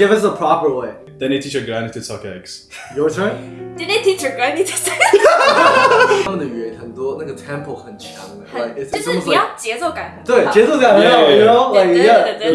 Give us a proper way. Then you teach your granny to suck eggs. Your turn. Did they teach your granny to say？他们的语言很多，那个 tempo 很强的，like 很 it's 就是 almost 你 like 要节奏感很好对节奏感很好 Yeah, yeah, you yeah. know like 对 yeah 对对对对对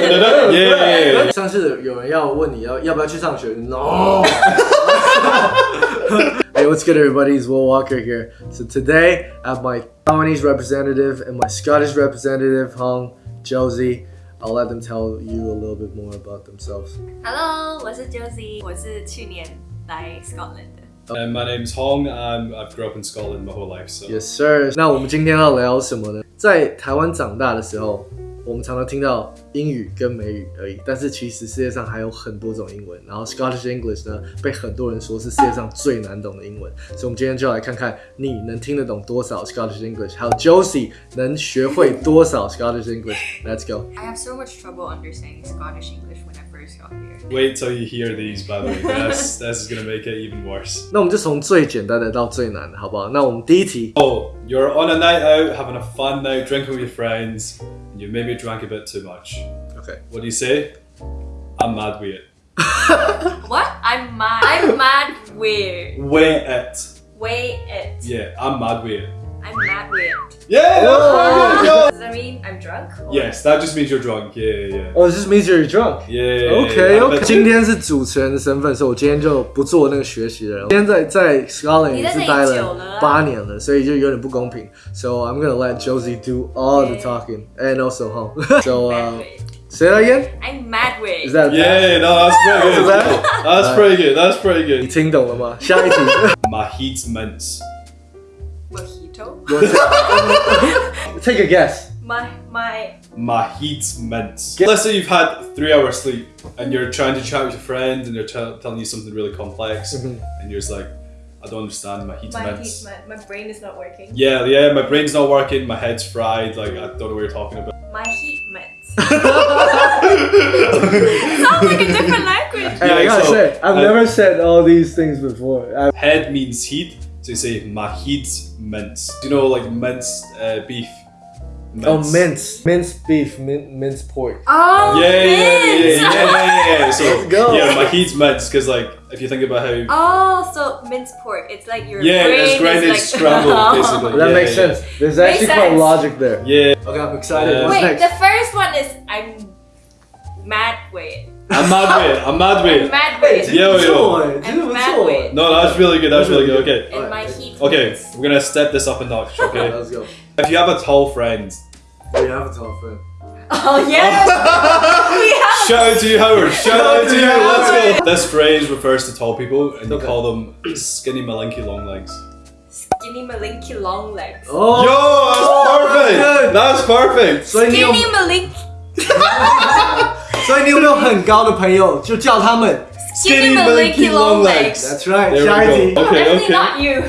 对对对对 yeah. 上次有人要问你要要不要去上学，no。Hey, what's good, everybody? It's Will Walker here. So today, I have my Taiwanese representative and my Scottish representative, Hong Josie. I'll let them tell you a little bit more about themselves. Hello，我是 Josie，我是去年来 Scotland 的。 And my name's Hong. Um, I've grew up in Scotland my whole life. So Yes, sir. 那我们今天要聊什么呢？在台湾长大的时候， 我们常常听到英语跟美语而已，但是其实世界上还有很多种英文。然后 Scottish English 呢，被很多人说是世界上最难懂的英文。所以，我们今天就来看看你能听得懂多少 Scottish English，还有 Josie 能学会多少 Scottish English。Let's go. I have so much trouble understanding Scottish English when I first got here. wait till you hear these. By the way, this this is gonna make it even worse. 那我们就从最简单的到最难的，好不好？那我们第一题， Oh, you're on a night out, having a fun night, drinking with your friends, and you maybe drank a bit too much. OK，What do you say? I'm mad with it. What? I'm mad. I'm mad with. Wait it. Wait it. Yeah, I'm mad with it. I'm mad with. Yeah, that's perfect, yo. Does that mean I'm drunk? or- Yes, that just means you're drunk. Yeah, yeah, yeah. Oh, this means you're drunk. Yeah, yeah, yeah, OK yeah. OK， But- 今天是主持人的身份，所以我今天就不做那个学习的人。今天在在 Scotland 也是待你在这里久了了啊八年了，所以就有点不公平。So I'm gonna let Josie do all the talking and also home. So Mad uh, with. say that again. I'm mad with. Is that Yeah, no, that's pretty good. that? That's pretty good. That's pretty 你 good. 听懂了吗？下一题。 Mahit mince. mojito? Take a guess. My my. Mahit mince. Let's say you've had three hours sleep and you're trying to chat with your friend and they're telling you something really complex Mhm. and you're just like, I don't understand Mahit My, mince. my, my brain is not working. Yeah, yeah, my brain's not working, my head's fried, like I don't know what you're talking about. My heat mints. Sounds like a different language. Hey, I Yeah, gotta so, say, I've uh, never said all these things before. I, Head means heat, so you say Mahit mince. Do you know like minced uh, beef? oh, mince, minced beef, min- minced pork. Oh, Yeah, yeah, yeah, yeah, mince. yeah, yeah, yeah. So Let's go. yeah, Mahit's mince because like if you think about how Oh, so minced pork. It's like your Yeah, brain it's grinded is like scrambled, basically. That Yeah, makes yeah. sense. There's actually Makes quite sense. logic there. yeah, Okay, I'm excited. What's Wait, next? the first one is I'm mad with. I'm mad with. I'm mad weird. mad weird. Yo, yo. I'm mad. No, that's really good. That's really good. Okay. My heat. Okay, we're gonna step this up a notch. Okay. Let's go. If you have a tall friend. We have a tall friend. Oh yes. have... Shout out to you, Howard. Shout out to you. Let's go. This phrase refers to tall people, and they call them skinny malinky long legs. Skinny malinky long legs. Oh. Yo, that's oh, perfect. That's perfect. Skinny malinky. 所以你有没有很高的朋友，就叫他们 Skinny malinky long legs. That's right. There we 下一 go. 题。 Okay, Definitely okay. not you.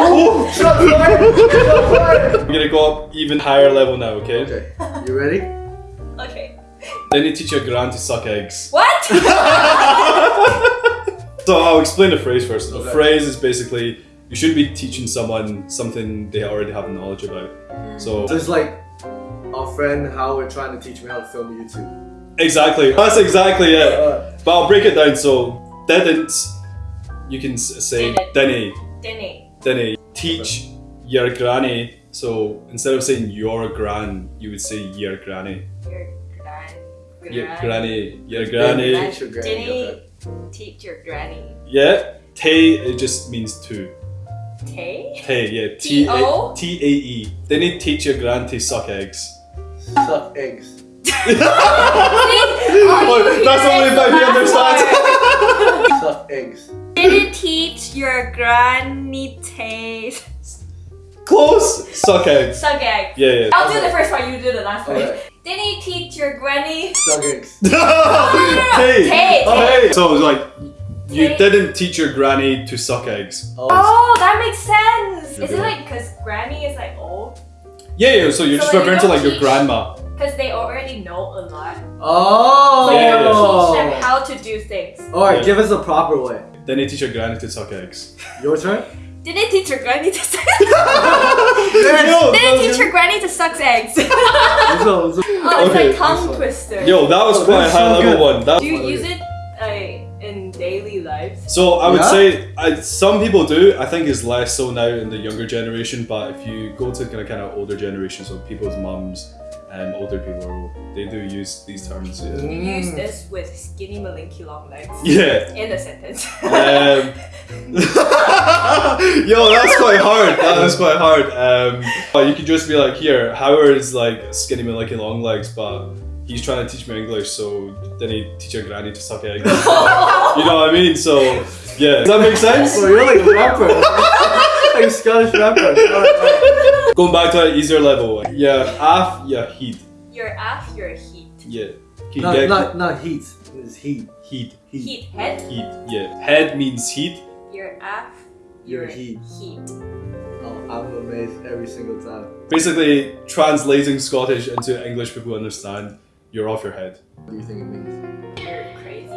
Oh, shot fired. Shot fired. We're gonna go up even higher level now. Okay. Okay, you ready? okay. Then you teach your grand to suck eggs. What? So I'll explain the phrase first. The Okay. phrase is basically you should be teaching someone something they already have knowledge about. So Just like our friend Howard trying to teach me how to film YouTube. exactly, that's exactly it. Uh, But I'll break it down. So didn't you can say Didn't. didn't Denny. didn't teach your granny. So instead of saying your gran, you would say your granny. Your gran. Your granny, your Granny. granny. Teach your granny, Denny. Teach your granny. Yeah, te it just means two. Tay? Te yeah, T T-O? A T A E. Didn't teach your gran to suck eggs. Suck eggs. Oh, that's the only bit he understands. Suck eggs. Did it teach your granny taste? Close. Suck eggs. Suck egg. Yeah, yeah. I'll do the first one, you do the last one. Okay. Did he teach your granny? Suck eggs. hey. Tay, Oh, tay. hey. So it was like you Tay. didn't teach your granny to suck eggs. Oh, Oh, that makes sense. Is it like because granny is like old? Yeah, yeah. So you're so just referring to like your grandma. Because they already know a lot. Oh. So yeah, you don't yeah. teach them how to do things. All right, yeah. give us a proper way. Then they teach your granny to suck eggs. Your turn. Did they teach your granny to suck eggs? no, Did they teach your granny to suck eggs? oh, it's okay. like tongue twister. Yo, that was oh, quite a high so level good. one. That do you use it daily life? so I would Yeah? say I, some people do. I think it's less so now in the younger generation. But if you go to kind of kind of older generations, so people's mums and older people, they do use these terms. Yeah. You use this with skinny malinky long legs. Yeah. In a sentence. Um, yo, that's quite hard. That is quite hard. Um, but you could just be like, here, Howard is like skinny man, like long legs, but he's trying to teach me English, so then he teach your granny to suck eggs. you know what I mean? So yeah, does that make sense? So you're like a rapper, like a Scottish rapper. Going back to an easier level, yeah, af, yeah, heat, Your af, your heat. yeah, heat, Not, yeah, not, not heat. It's heat. heat, Heat head. heat, yeah. Head means heat. Your af, Your your heat. heat. Oh, I'm amazed every single time. Basically, translating Scottish into English people understand You're off your head. What do you think it means? You're crazy.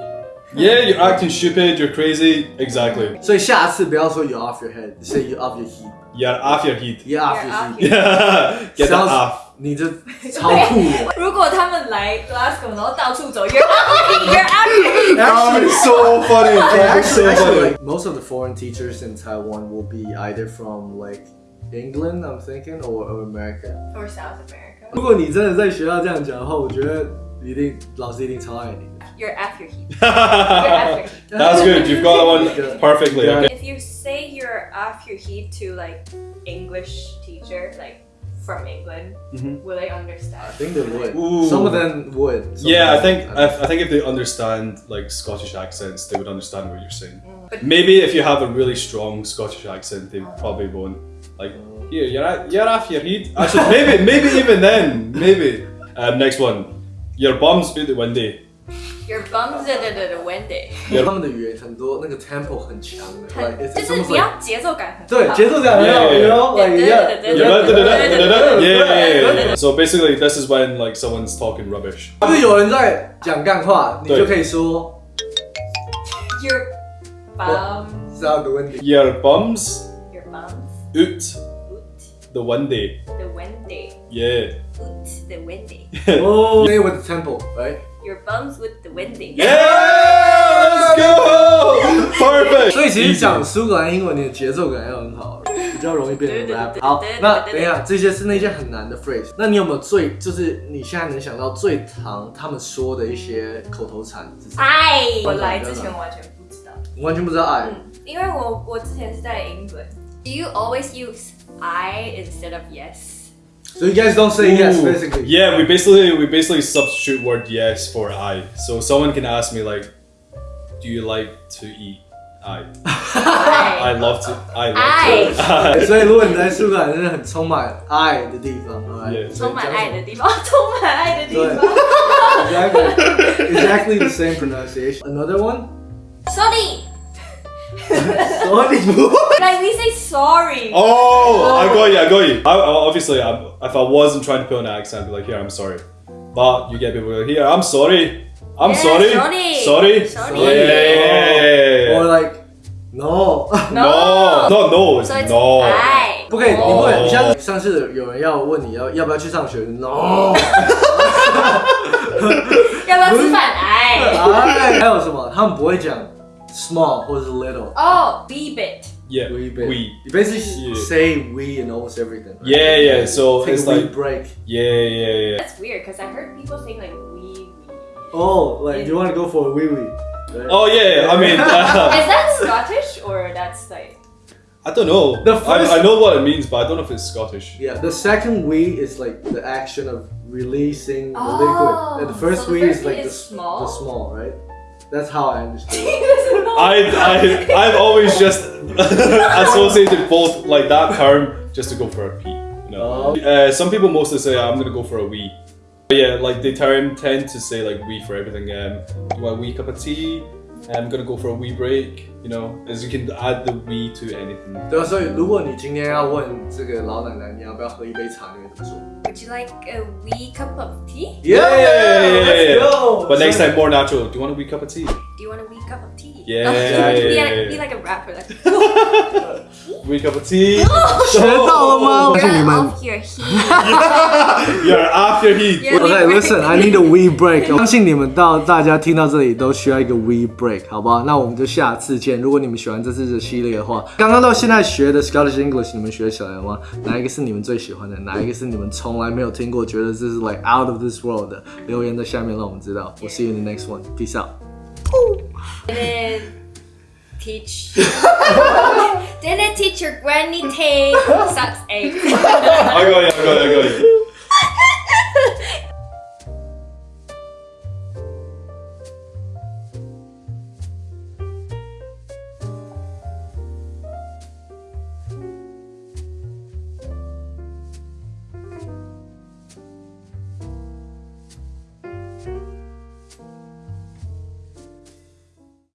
Yeah, you're acting stupid. You're crazy. Exactly. 所以下次不要说 you off your head, say you off your heat. You're off your heat. You off You're your off heat. Yeah, get that Sounds- off. 你这超酷的。如果他们来 Glasgow 然后到处走，You're out You're out Actually, so funny. actually, so actually, funny. like most of the foreign teachers in Taiwan will be either from like England, I'm thinking, or, or America. Or South America. 如果你真的在学校这样讲的话，我觉得一定老师一定超爱你。 You're at your heat. You're at your heat. That's good. You've got that one perfectly. Yeah. Okay. If you say you're off your heat to like English teacher, like from England, Mhm. will they understand? I think they would. Ooh. Some of them would. Some Yeah, I of think them- I, I think if they understand like Scottish accents, they would understand what you're saying. But Maybe if you have a really strong Scottish accent, they probably won't. Like, here, you're at, you're off your heat. Actually, maybe maybe even then, maybe. Um, next one, your bum's bit windy. your bums the the the Wendy. 他们的语言很多那个 tempo 很强的很 like, it's 就是 almost 你 like 要节奏感很对好节奏感很好 Yeah, yeah, you yeah. know like yeah Yeah, yeah, yeah, yeah. So basically, this is when like someone's talking rubbish. 就是有人在讲干话，你对就可以说 Your bums, 知道的问题。 Your bums your bums, Out oot the windy. the Wendy, Yeah. oot the Wendy. Oh, say with the temple, right? Your bums with the Wendy. Yeah, let's go. Perfect. 所以其实.讲苏格兰英文，你的节奏感要很好，比较容易变成对对 rap。好对对，对那等一下，这些是那些很难的 phrase。那你有没有最就是你现在能想到最常他们说的一些口头禅是什么？爱，我来之前完全不知道。你完全不知道爱。嗯，因为我我之前是在 England。Do you always use I instead of yes? So you guys don't say yes, Ooh. basically. Yeah, we basically we basically substitute word yes for I. So someone can ask me like, "Do you like to eat?" I. I I love to. I love I. to. 所以如果你在苏格兰是很充满爱的地方 alright？ Yeah. 充满爱的地方，充满爱的地对方。 Exactly, exactly the same pronunciation. Another one? Sorry, Sorry. like we say sorry. Oh, I got you. I got you. I, I- obviously, I, if I wasn't trying to put on an accent, I'd be like, "Here, I'm sorry." But you get people like, "Here, I'm sorry. I'm Yeah, sorry. sorry. Sorry. Sorry. Yeah, yeah, yeah, yeah. Or like, no. no, no, no, it's So it's no. I. 不可以，你不能，哦你像上次有人要问你要要不要去上学，no。要不要吃饭？哎。哎，还有什么？他们不会讲 small or is little? Oh, wee bit. Yeah, wee bit. Wee. You basically yeah. say wee in almost everything. Yeah, yeah. So Take it's a wee like break. Yeah, yeah, yeah. That's weird because I heard people saying like wee wee. Oh, like yeah. you want to go for a wee wee? Oh yeah, yeah. I mean. Uh, is that Scottish or that's like? I don't know. The first, I, I, know what it means, but I don't know if it's Scottish. Yeah, the second wee is like the action of releasing oh, the liquid, oh, and the first so wee is like is the, small? the small, right? That's how I understood. it. I, I, I've always just associated both like that term just to go for a pee. You know, Oh. uh, some people mostly say I'm gonna go for a wee. But yeah, like they term tend to say like wee for everything. Um, do you want a wee cup of tea? I'm gonna go for a wee break. You know, as you can add the wee to anything. 对啊，所以如果你今天要问这个老奶奶你要不要喝一杯茶，你会怎么说？ Would you like a wee cup of tea? Yeah, yeah, yeah, yeah, let's yeah. go. But next time, more natural. Do you want a wee cup of tea? Do you want a wee cup of tea? Yeah, Oh, yeah, be, yeah, like, yeah. be like a rapper, like. Wee cup of tea. 学到了吗？告诉 You're 你们。 off your heat. You're off your heat. Yeah. Okay, listen, I need a wee break. 相信你们到大家听到这里都需要一个 wee break，好不好？那我们就下次见。如果你们喜欢这次的系列的话，刚刚到现在学的 Scottish English，你们学起来了吗？哪一个是你们最喜欢的？哪一个是你们从来没有听过，觉得这是 like out of this world 的？留言在下面让我们知道。We'll see you in the next one. Peace out. Didn't teach. Didn't teach your granny Tay sucks eggs. I got you, I got you, I got you.